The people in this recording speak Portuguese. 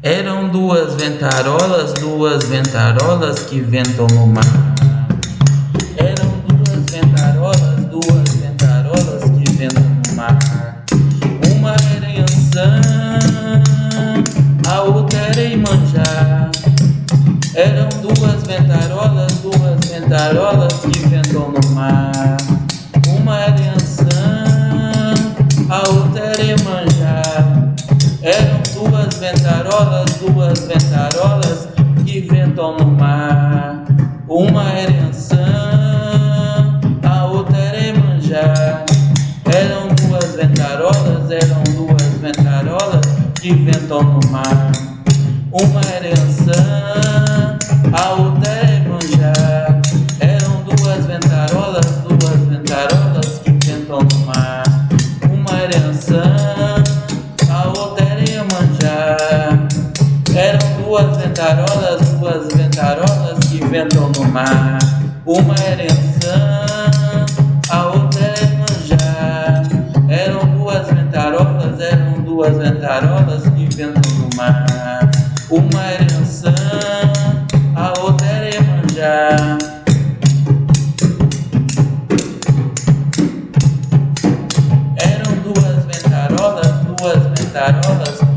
Eram duas ventarolas, duas ventarolas que ventam no mar. Eram duas ventarolas, duas ventarolas que ventam no mar. Uma era Yansan, a outra era Imanjá. Eram duas ventarolas, duas ventarolas que ventam no mar. Duas ventarolas que ventam no mar. Uma era Yansan, a outra era Emanjá. Eram duas ventarolas, eram duas ventarolas que ventam no mar. Uma era Yansan, duas ventarolas, duas ventarolas que ventam no mar. Uma era Yansan, a outra era Iemanjá. Eram duas ventarolas, eram duas ventarolas que ventam no mar. Uma era Yansan, a outra era Iemanjá. Eram duas ventarolas, duas ventarolas